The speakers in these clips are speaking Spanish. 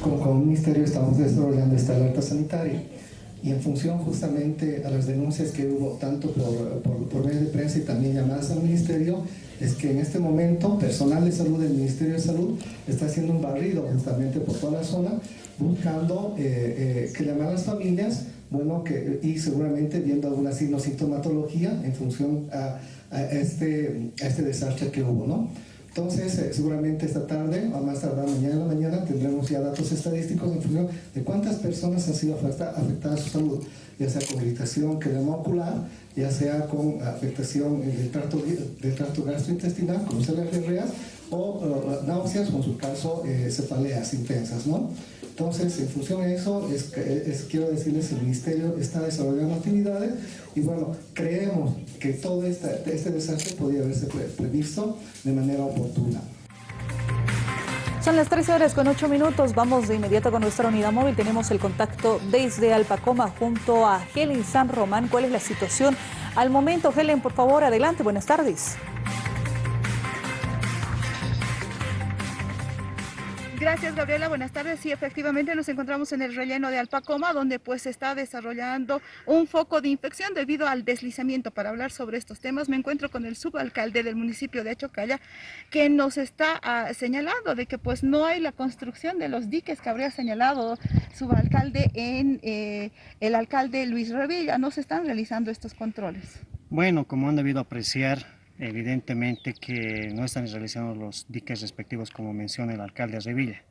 Como, como ministerio estamos desarrollando esta alerta sanitaria y en función justamente a las denuncias que hubo tanto por, por, por medio de prensa y también llamadas al ministerio, es que en este momento personal de salud del Ministerio de Salud está haciendo un barrido justamente por toda la zona buscando eh, eh, que llamar a las familias bueno, que, y seguramente viendo alguna sintomatología en función a, a, este, a este desastre que hubo, ¿no? Entonces, eh, seguramente esta tarde, o más tardar mañana en la mañana, tendremos ya datos estadísticos en función de cuántas personas han sido afectadas a su salud, ya sea con irritación que ocular, ya sea con afectación del tracto, del tracto gastrointestinal, como diarreas, o uh, náuseas, o en su caso, eh, cefaleas intensas, ¿no? Entonces, en función de eso, es, es, quiero decirles, el Ministerio está desarrollando actividades y bueno, creemos que todo este, este desastre podría haberse previsto de manera oportuna. Son las 13 horas con 8 minutos. Vamos de inmediato con nuestra unidad móvil. Tenemos el contacto desde Alpacoma junto a Helen San Román. ¿Cuál es la situación al momento? Helen, por favor, adelante. Buenas tardes. Gracias, Gabriela. Buenas tardes. Sí, efectivamente nos encontramos en el relleno de Alpacoma, donde pues se está desarrollando un foco de infección debido al deslizamiento. Para hablar sobre estos temas me encuentro con el subalcalde del municipio de Achocalla, que nos está uh, señalando de que pues no hay la construcción de los diques que habría señalado subalcalde en eh, el alcalde Luis Revilla. No se están realizando estos controles. Bueno, como han debido apreciar, evidentemente que no están realizando los diques respectivos como menciona el alcalde de Revilla.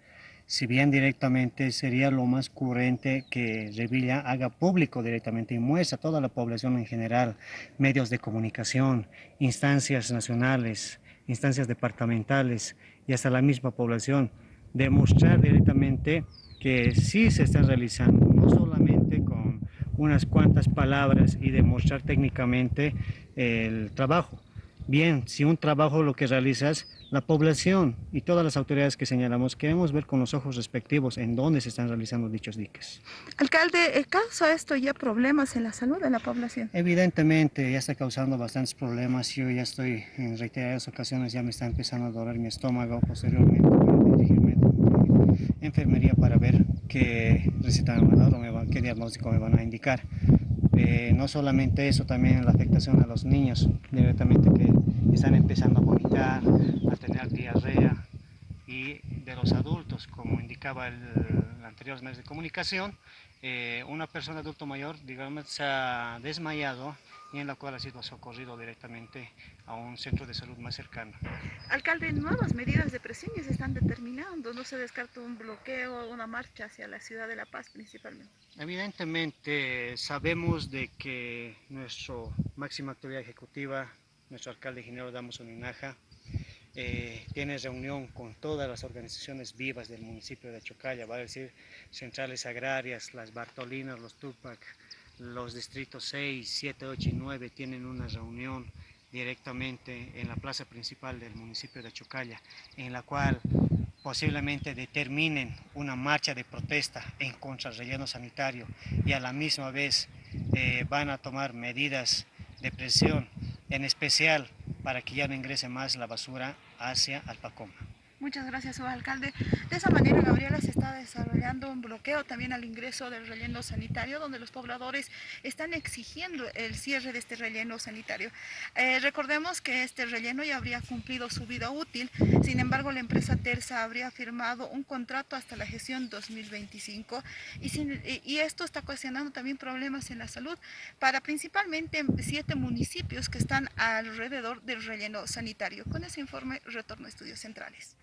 Si bien directamente sería lo más currente que Revilla haga público directamente y muestre a toda la población en general, medios de comunicación, instancias nacionales, instancias departamentales y hasta la misma población, demostrar directamente que sí se está realizando, no solamente con unas cuantas palabras y demostrar técnicamente el trabajo, Bien, si un trabajo lo que realizas, la población y todas las autoridades que señalamos queremos ver con los ojos respectivos en dónde se están realizando dichos diques. Alcalde, ¿causa esto ya problemas en la salud de la población? Evidentemente, ya está causando bastantes problemas. Yo ya estoy en reiteradas ocasiones, ya me está empezando a doler mi estómago. Posteriormente voy a dirigirme a enfermería para ver qué receta me van a dar o qué diagnóstico me van a indicar. Eh, no solamente eso, también la afectación a los niños, directamente que están empezando a vomitar, a tener diarrea, y de los adultos, como indicaba el, el anterior medio de comunicación, eh, una persona adulto mayor, digamos, se ha desmayado y en la cual ha sido socorrido directamente a un centro de salud más cercano. Alcalde, nuevas medidas de presión ya se están determinando, no se descarta un bloqueo, una marcha hacia la ciudad de La Paz principalmente. Evidentemente sabemos de que nuestra máxima autoridad ejecutiva, nuestro alcalde ingeniero Damos Uninaja, eh, tiene reunión con todas las organizaciones vivas del municipio de Chocalla, va a decir centrales agrarias, las Bartolinas, los Tupac, los distritos 6, 7, 8 y 9 tienen una reunión directamente en la plaza principal del municipio de Chocalla, en la cual posiblemente determinen una marcha de protesta en contra del relleno sanitario y a la misma vez eh, van a tomar medidas de presión, en especial para que ya no ingrese más la basura hacia Alpacoma. Muchas gracias, alcalde. De esa manera, Gabriela, se está desarrollando un bloqueo también al ingreso del relleno sanitario, donde los pobladores están exigiendo el cierre de este relleno sanitario. Eh, recordemos que este relleno ya habría cumplido su vida útil, sin embargo, la empresa Terza habría firmado un contrato hasta la gestión 2025 y, sin, y esto está ocasionando también problemas en la salud para principalmente siete municipios que están alrededor del relleno sanitario. Con ese informe, retorno a estudios centrales.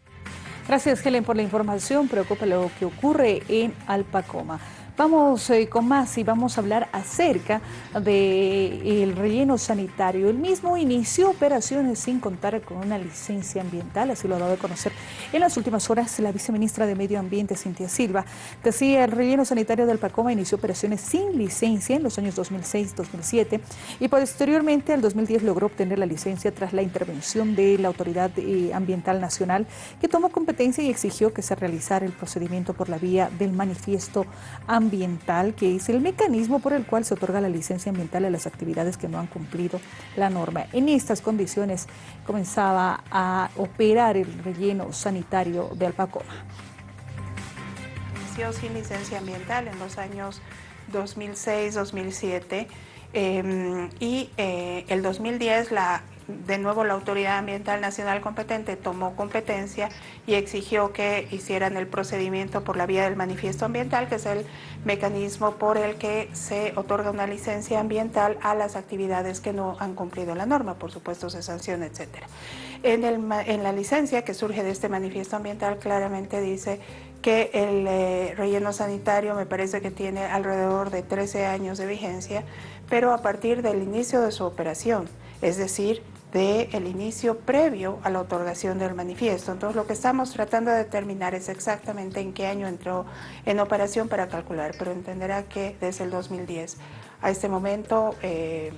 Gracias Helen por la información, preocupa lo que ocurre en Alpacoma. Vamos eh, con más y vamos a hablar acerca del de relleno sanitario. El mismo inició operaciones sin contar con una licencia ambiental, así lo ha dado a conocer en las últimas horas la viceministra de Medio Ambiente, Cintia Silva. Decía, el relleno sanitario de Alpacoma inició operaciones sin licencia en los años 2006-2007 y posteriormente al 2010 logró obtener la licencia tras la intervención de la Autoridad eh, Ambiental Nacional que tomó competencia y exigió que se realizara el procedimiento por la vía del manifiesto ambiental ambiental, que es el mecanismo por el cual se otorga la licencia ambiental a las actividades que no han cumplido la norma. En estas condiciones comenzaba a operar el relleno sanitario de Alpacoma. sin licencia ambiental en los años 2006-2007 em, y eh, el 2010 la de nuevo la Autoridad Ambiental Nacional competente tomó competencia y exigió que hicieran el procedimiento por la vía del manifiesto ambiental, que es el mecanismo por el que se otorga una licencia ambiental a las actividades que no han cumplido la norma, por supuesto se sanciona, etc. En, en la licencia que surge de este manifiesto ambiental claramente dice que el eh, relleno sanitario me parece que tiene alrededor de 13 años de vigencia, pero a partir del inicio de su operación, es decir, del inicio previo a la otorgación del manifiesto. Entonces lo que estamos tratando de determinar es exactamente en qué año entró en operación para calcular, pero entenderá que desde el 2010 a este momento eh,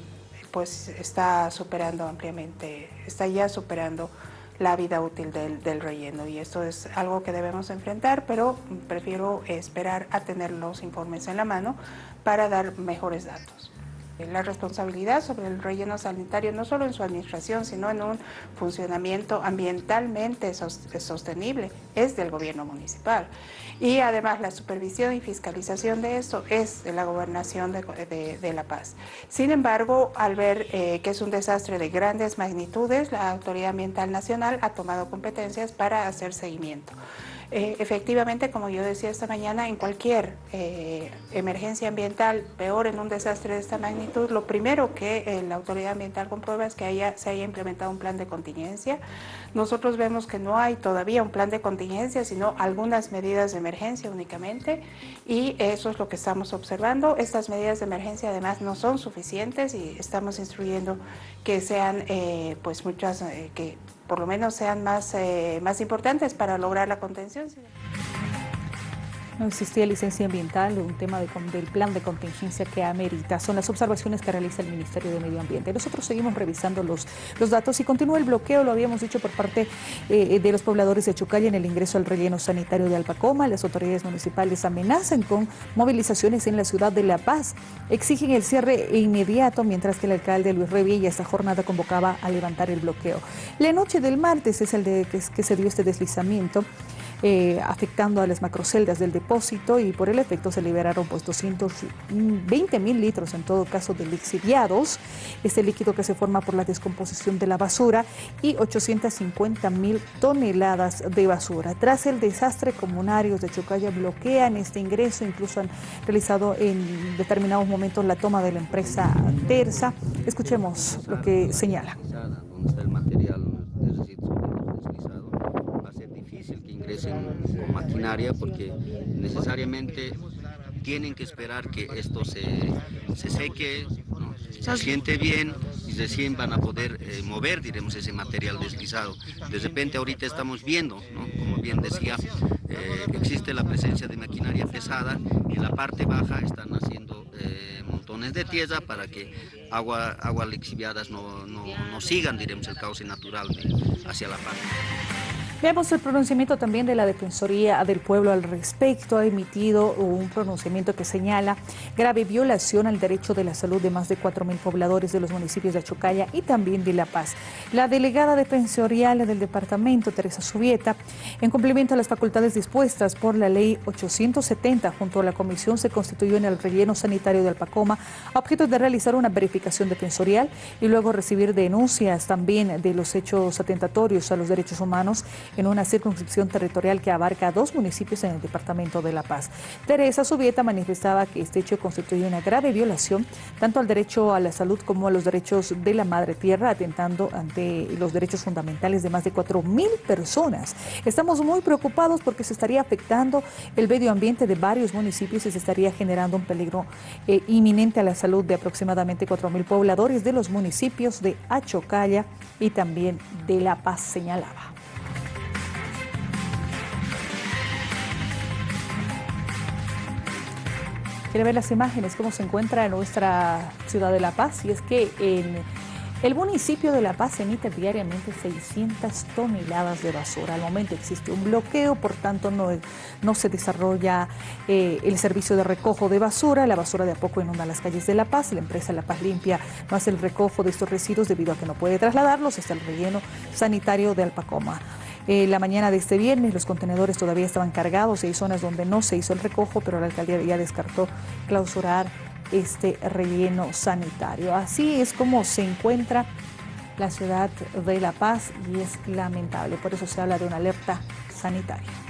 pues está superando ampliamente, está ya superando la vida útil del, del, relleno y esto es algo que debemos enfrentar, pero prefiero esperar a tener los informes en la mano para dar mejores datos. La responsabilidad sobre el relleno sanitario, no solo en su administración, sino en un funcionamiento ambientalmente sostenible, es del gobierno municipal. Y además la supervisión y fiscalización de esto es de la gobernación de, La Paz. Sin embargo, al ver eh, que es un desastre de grandes magnitudes, la Autoridad Ambiental Nacional ha tomado competencias para hacer seguimiento. Eh, efectivamente, como yo decía esta mañana, en cualquier eh, emergencia ambiental, peor en un desastre de esta magnitud, lo primero que eh, la autoridad ambiental comprueba es que haya, se haya implementado un plan de contingencia. Nosotros vemos que no hay todavía un plan de contingencia, sino algunas medidas de emergencia únicamente y eso es lo que estamos observando. Estas medidas de emergencia además no son suficientes y estamos instruyendo que sean pues muchas, que por lo menos sean más, eh, más importantes para lograr la contención. No existía licencia ambiental, un tema del plan de contingencia que amerita. Son las observaciones que realiza el Ministerio de Medio Ambiente. Nosotros seguimos revisando los, los datos y continúa el bloqueo, lo habíamos dicho por parte eh, de los pobladores de Chucaya en el ingreso al relleno sanitario de Alpacoma. Las autoridades municipales amenazan con movilizaciones en la ciudad de La Paz. Exigen el cierre inmediato, mientras que el alcalde Luis Revilla esta jornada convocaba a levantar el bloqueo. La noche del martes es el de que se dio este deslizamiento. Eh, afectando a las macroceldas del depósito y por el efecto se liberaron pues 220 mil litros en todo caso de lixiviados, este líquido que se forma por la descomposición de la basura y 850 mil toneladas de basura. Tras el desastre, comunarios de Chocaya bloquean este ingreso, incluso han realizado en determinados momentos la toma de la empresa Terza. Escuchemos lo que señala. el material con maquinaria porque necesariamente tienen que esperar que esto se, se seque, se siente bien y recién van a poder eh, mover, diremos, ese material deslizado. De repente ahorita estamos viendo, como bien decía, eh, existe la presencia de maquinaria pesada y en la parte baja están haciendo eh, montones de tierra para que agua, aguas lixiviadas no, no, no sigan, diremos, el cauce natural hacia la parte. Veamos el pronunciamiento también de la Defensoría del Pueblo al respecto. Ha emitido un pronunciamiento que señala grave violación al derecho de la salud de más de 4.000 pobladores de los municipios de Achocaya y también de La Paz. La delegada defensorial del departamento, Teresa Subieta, en cumplimiento a las facultades dispuestas por la ley 870, junto a la comisión se constituyó en el relleno sanitario de Alpacoma a objeto de realizar una verificación defensorial y luego recibir denuncias también de los hechos atentatorios a los derechos humanos en una circunscripción territorial que abarca dos municipios en el departamento de La Paz. Teresa Subieta manifestaba que este hecho constituye una grave violación tanto al derecho a la salud como a los derechos de la madre tierra, atentando ante los derechos fundamentales de más de 4.000 personas. Estamos muy preocupados porque se estaría afectando el medio ambiente de varios municipios y se estaría generando un peligro eh, inminente a la salud de aproximadamente 4.000 pobladores de los municipios de Achocalla y también de La Paz, señalaba. Quiere ver las imágenes, cómo se encuentra nuestra ciudad de La Paz. Y es que en el municipio de La Paz emite diariamente 600 toneladas de basura. Al momento existe un bloqueo, por tanto no, no se desarrolla eh, el servicio de recojo de basura. La basura de a poco inunda las calles de La Paz. La empresa La Paz Limpia no hace el recojo de estos residuos debido a que no puede trasladarlos hasta el relleno sanitario de Alpacoma. Eh, la mañana de este viernes los contenedores todavía estaban cargados y hay zonas donde no se hizo el recojo, pero la alcaldía ya descartó clausurar este relleno sanitario. Así es como se encuentra la ciudad de La Paz y es lamentable, por eso se habla de una alerta sanitaria.